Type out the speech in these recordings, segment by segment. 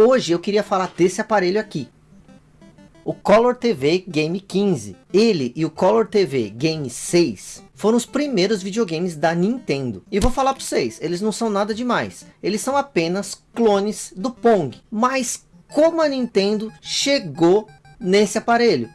Hoje eu queria falar desse aparelho aqui. O Color TV Game 15. Ele e o Color TV Game 6 foram os primeiros videogames da Nintendo. E vou falar para vocês, eles não são nada demais. Eles são apenas clones do Pong. Mas como a Nintendo chegou nesse aparelho?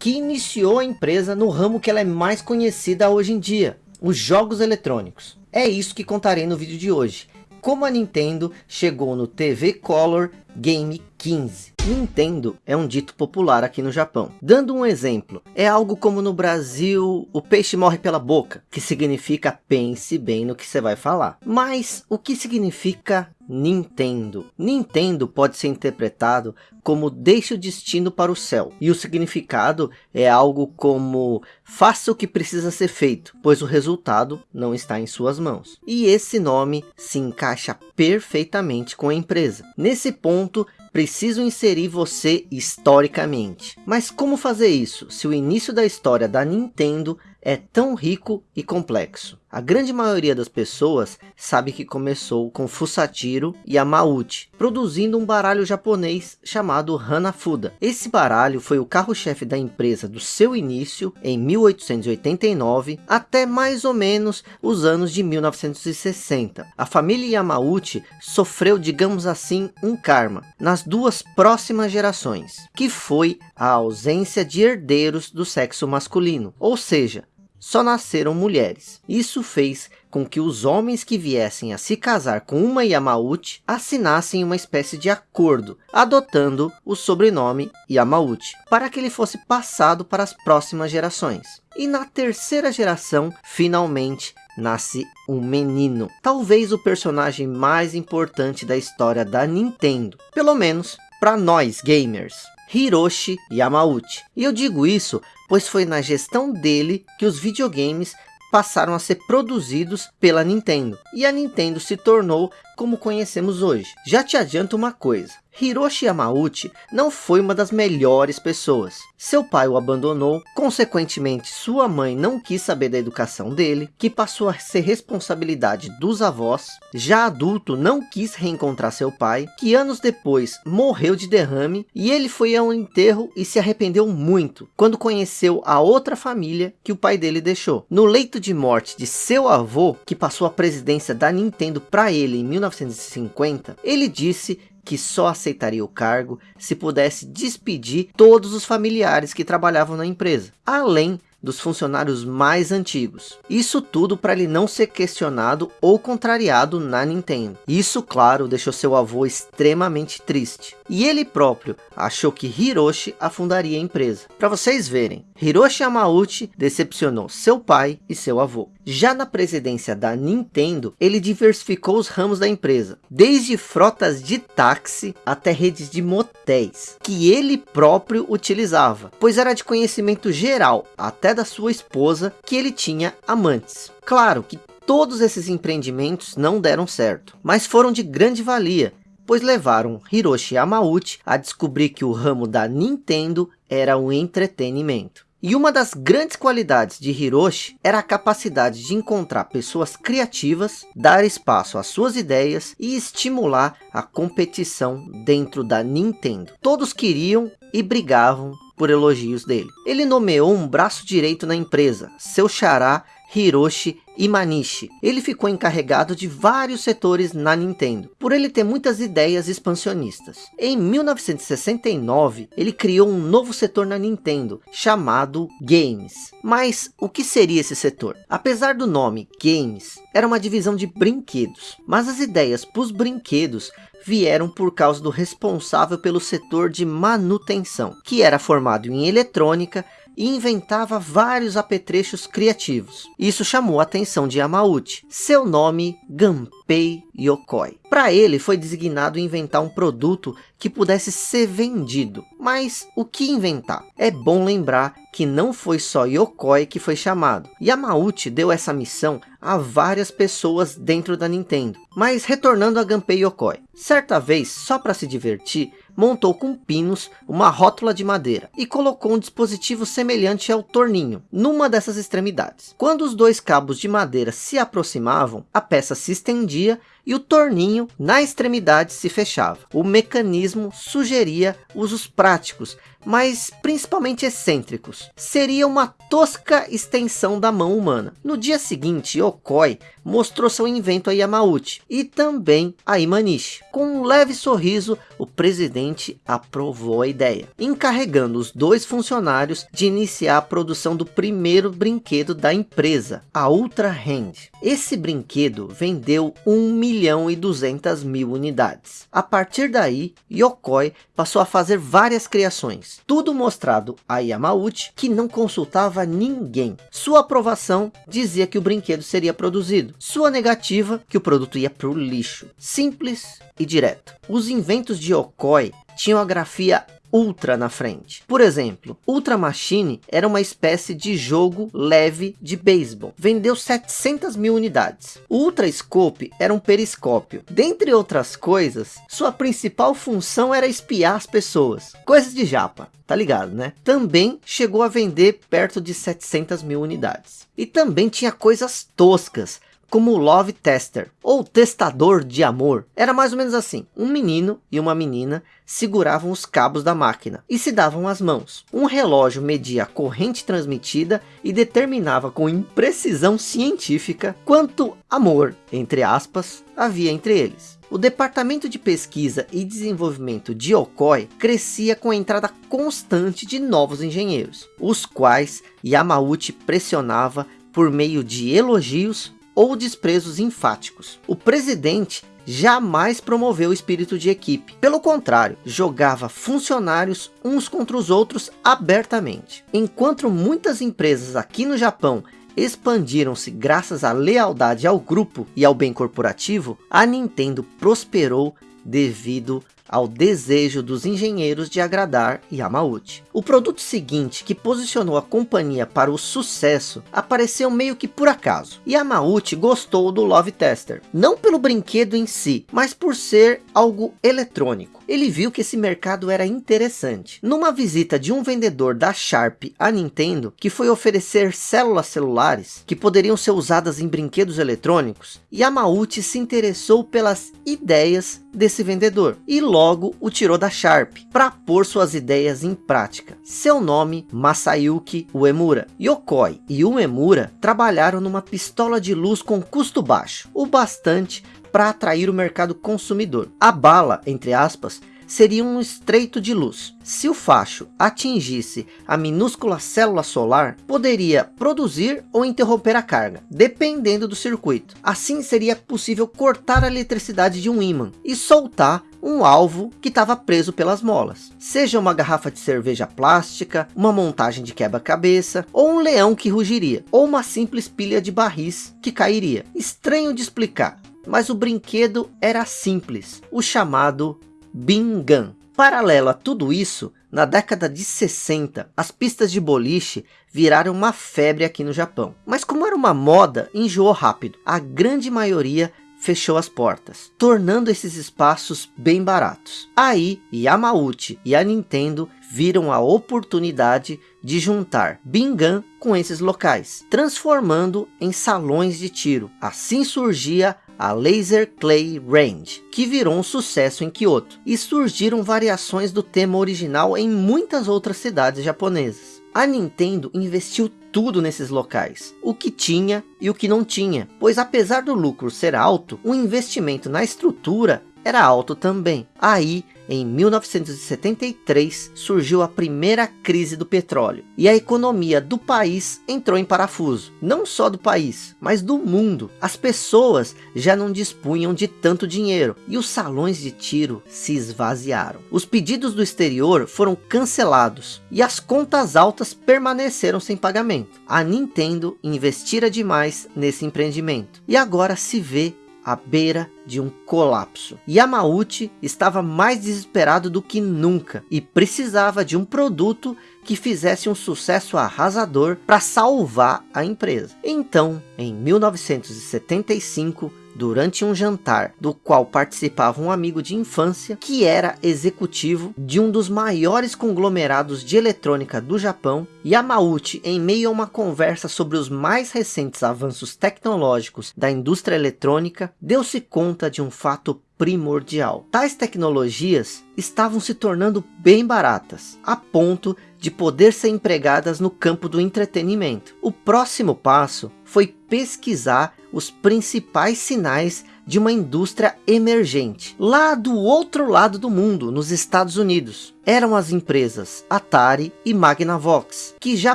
Que iniciou a empresa no ramo que ela é mais conhecida hoje em dia. Os jogos eletrônicos. É isso que contarei no vídeo de hoje como a Nintendo chegou no TV Color Game 15. Nintendo é um dito popular aqui no Japão. Dando um exemplo, é algo como no Brasil, o peixe morre pela boca, que significa pense bem no que você vai falar. Mas o que significa Nintendo? Nintendo pode ser interpretado como deixe o destino para o céu. E o significado é algo como faça o que precisa ser feito, pois o resultado não está em suas mãos. E esse nome se encaixa perfeitamente com a empresa. Nesse ponto, preciso inserir você historicamente. Mas como fazer isso, se o início da história da Nintendo é tão rico e complexo. A grande maioria das pessoas sabe que começou com Fusatiro Yamauchi, produzindo um baralho japonês chamado Hanafuda. Esse baralho foi o carro-chefe da empresa do seu início, em 1889, até mais ou menos os anos de 1960. A família Yamauchi sofreu, digamos assim, um karma nas duas próximas gerações, que foi a ausência de herdeiros do sexo masculino, ou seja, só nasceram mulheres. Isso fez com que os homens que viessem a se casar com uma Yamauchi assinassem uma espécie de acordo, adotando o sobrenome Yamauchi, para que ele fosse passado para as próximas gerações. E na terceira geração, finalmente, nasce um menino. Talvez o personagem mais importante da história da Nintendo. Pelo menos para nós gamers. Hiroshi Yamauchi. E eu digo isso pois foi na gestão dele que os videogames passaram a ser produzidos pela Nintendo. E a Nintendo se tornou como conhecemos hoje. Já te adianto uma coisa, Hiroshi Yamauchi não foi uma das melhores pessoas. Seu pai o abandonou, consequentemente sua mãe não quis saber da educação dele, que passou a ser responsabilidade dos avós. Já adulto não quis reencontrar seu pai, que anos depois morreu de derrame e ele foi ao enterro e se arrependeu muito quando conheceu a outra família que o pai dele deixou. No leito de morte de seu avô, que passou a presidência da Nintendo para ele em 1950, ele disse que só aceitaria o cargo se pudesse despedir todos os familiares que trabalhavam na empresa, além dos funcionários mais antigos. Isso tudo para ele não ser questionado ou contrariado na Nintendo. Isso, claro, deixou seu avô extremamente triste. E ele próprio achou que Hiroshi afundaria a empresa. Para vocês verem, Hiroshi Yamauchi decepcionou seu pai e seu avô. Já na presidência da Nintendo, ele diversificou os ramos da empresa, desde frotas de táxi até redes de motéis, que ele próprio utilizava, pois era de conhecimento geral, até da sua esposa, que ele tinha amantes. Claro que todos esses empreendimentos não deram certo, mas foram de grande valia, pois levaram Hiroshi Yamauchi a descobrir que o ramo da Nintendo era o entretenimento. E uma das grandes qualidades de Hiroshi era a capacidade de encontrar pessoas criativas, dar espaço às suas ideias e estimular a competição dentro da Nintendo. Todos queriam e brigavam por elogios dele. Ele nomeou um braço direito na empresa, seu xará Hiroshi Imanishi. Ele ficou encarregado de vários setores na Nintendo, por ele ter muitas ideias expansionistas. Em 1969, ele criou um novo setor na Nintendo, chamado Games. Mas o que seria esse setor? Apesar do nome Games, era uma divisão de brinquedos, mas as ideias para os brinquedos vieram por causa do responsável pelo setor de manutenção, que era formado em eletrônica e inventava vários apetrechos criativos. Isso chamou a atenção de Yamauchi. Seu nome, Gunpei Yokoi. Para ele foi designado inventar um produto que pudesse ser vendido. Mas o que inventar? É bom lembrar que não foi só Yokoi que foi chamado. Yamauchi deu essa missão a várias pessoas dentro da Nintendo. Mas retornando a Gunpei Yokoi. Certa vez, só para se divertir, montou com pinos uma rótula de madeira e colocou um dispositivo semelhante ao torninho numa dessas extremidades. Quando os dois cabos de madeira se aproximavam, a peça se estendia e o torninho na extremidade se fechava. O mecanismo sugeria usos práticos, mas principalmente excêntricos. Seria uma tosca extensão da mão humana. No dia seguinte, Yokoi mostrou seu invento a Yamauchi e também a Imanishi. Com um leve sorriso, o presidente aprovou a ideia, encarregando os dois funcionários de iniciar a produção do primeiro brinquedo da empresa, a Ultra Hand. Esse brinquedo vendeu 1 milhão e 200 mil unidades. A partir daí, Yokoi passou a fazer várias criações, tudo mostrado a Yamauchi, que não consultava ninguém. Sua aprovação dizia que o brinquedo seria produzido, sua negativa que o produto ia para o lixo. Simples e direto. Os inventos de Yokoi tinham a grafia Ultra na frente. Por exemplo, Ultra Machine era uma espécie de jogo leve de beisebol. Vendeu 700 mil unidades. Ultra Scope era um periscópio. Dentre outras coisas, sua principal função era espiar as pessoas. Coisas de japa, tá ligado, né? Também chegou a vender perto de 700 mil unidades. E também tinha coisas toscas, como Love Tester, ou Testador de Amor. Era mais ou menos assim, um menino e uma menina seguravam os cabos da máquina e se davam as mãos. Um relógio media a corrente transmitida e determinava com imprecisão científica quanto amor, entre aspas, havia entre eles. O departamento de pesquisa e desenvolvimento de Okoi crescia com a entrada constante de novos engenheiros, os quais Yamauchi pressionava por meio de elogios ou desprezos enfáticos. O presidente jamais promoveu o espírito de equipe. Pelo contrário, jogava funcionários uns contra os outros abertamente. Enquanto muitas empresas aqui no Japão expandiram-se graças à lealdade ao grupo e ao bem corporativo, a Nintendo prosperou devido ao desejo dos engenheiros de agradar Yamauchi. O produto seguinte, que posicionou a companhia para o sucesso, apareceu meio que por acaso. Yamauchi gostou do Love Tester, não pelo brinquedo em si, mas por ser algo eletrônico. Ele viu que esse mercado era interessante. Numa visita de um vendedor da Sharp à Nintendo, que foi oferecer células celulares, que poderiam ser usadas em brinquedos eletrônicos, Yamauchi se interessou pelas ideias desse vendedor, e logo o tirou da Sharp, para pôr suas ideias em prática. Seu nome, Masayuki Uemura. Yokoi e Uemura trabalharam numa pistola de luz com custo baixo, o bastante para atrair o mercado consumidor. A bala, entre aspas, seria um estreito de luz. Se o facho atingisse a minúscula célula solar, poderia produzir ou interromper a carga, dependendo do circuito. Assim seria possível cortar a eletricidade de um ímã e soltar um alvo que estava preso pelas molas. Seja uma garrafa de cerveja plástica, uma montagem de quebra-cabeça, ou um leão que rugiria, ou uma simples pilha de barris que cairia. Estranho de explicar, mas o brinquedo era simples, o chamado Bingan. Paralelo a tudo isso, na década de 60, as pistas de boliche viraram uma febre aqui no Japão. Mas como era uma moda, enjoou rápido. A grande maioria fechou as portas, tornando esses espaços bem baratos. Aí, Yamauchi e a Nintendo viram a oportunidade de juntar Bingan com esses locais, transformando em salões de tiro. Assim surgia a Laser Clay Range, que virou um sucesso em Kyoto, e surgiram variações do tema original em muitas outras cidades japonesas. A Nintendo investiu tudo nesses locais, o que tinha e o que não tinha, pois apesar do lucro ser alto, o investimento na estrutura era alto também. Aí em 1973 surgiu a primeira crise do petróleo e a economia do país entrou em parafuso. Não só do país, mas do mundo. As pessoas já não dispunham de tanto dinheiro e os salões de tiro se esvaziaram. Os pedidos do exterior foram cancelados e as contas altas permaneceram sem pagamento. A Nintendo investira demais nesse empreendimento e agora se vê à beira de um colapso. Yamauchi estava mais desesperado do que nunca e precisava de um produto que fizesse um sucesso arrasador para salvar a empresa. Então, em 1975, durante um jantar do qual participava um amigo de infância que era executivo de um dos maiores conglomerados de eletrônica do Japão, Yamauchi, em meio a uma conversa sobre os mais recentes avanços tecnológicos da indústria eletrônica, deu-se conta conta de um fato primordial. Tais tecnologias estavam se tornando bem baratas, a ponto de poder ser empregadas no campo do entretenimento. O próximo passo foi pesquisar os principais sinais de uma indústria emergente, lá do outro lado do mundo, nos Estados Unidos. Eram as empresas Atari e Magnavox, que já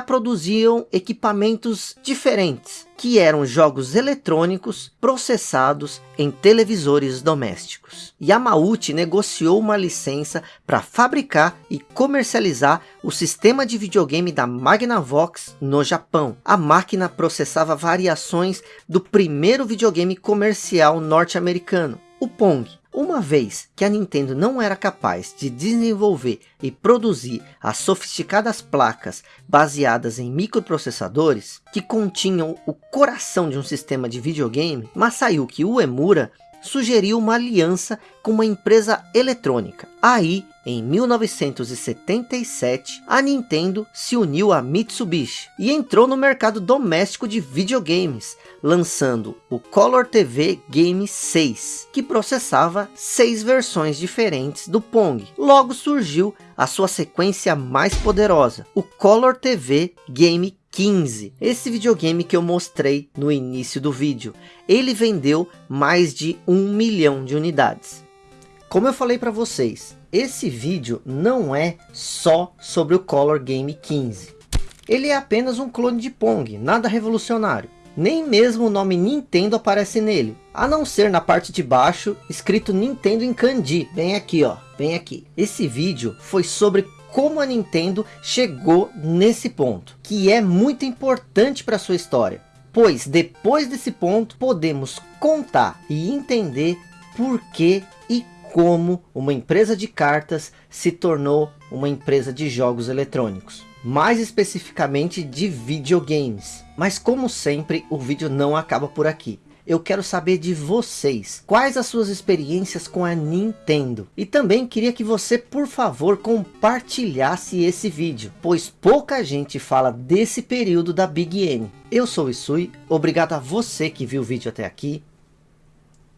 produziam equipamentos diferentes, que eram jogos eletrônicos processados em televisores domésticos. Yamauchi negociou uma licença para fabricar e comercializar o sistema de videogame da Magnavox no Japão. A máquina processava variações do primeiro videogame comercial norte-americano, o Pong. Uma vez que a Nintendo não era capaz de desenvolver e produzir as sofisticadas placas baseadas em microprocessadores que continham o coração de um sistema de videogame, Masayuki Uemura sugeriu uma aliança com uma empresa eletrônica. Aí, em 1977, a Nintendo se uniu a Mitsubishi e entrou no mercado doméstico de videogames, lançando o Color TV Game 6, que processava seis versões diferentes do Pong. Logo surgiu a sua sequência mais poderosa, o Color TV Game 15. Esse videogame que eu mostrei no início do vídeo. Ele vendeu mais de um milhão de unidades. Como eu falei para vocês, esse vídeo não é só sobre o Color Game 15. Ele é apenas um clone de Pong, nada revolucionário. Nem mesmo o nome Nintendo aparece nele. A não ser na parte de baixo, escrito Nintendo em kanji. Bem aqui, ó. Bem aqui. Esse vídeo foi sobre como a Nintendo chegou nesse ponto, que é muito importante para sua história, pois depois desse ponto podemos contar e entender por que e como uma empresa de cartas se tornou uma empresa de jogos eletrônicos, mais especificamente de videogames. Mas como sempre, o vídeo não acaba por aqui eu quero saber de vocês. Quais as suas experiências com a Nintendo? E também queria que você, por favor, compartilhasse esse vídeo, pois pouca gente fala desse período da Big N. Eu sou o Isui, obrigado a você que viu o vídeo até aqui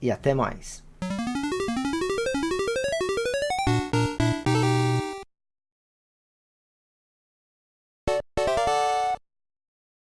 e até mais.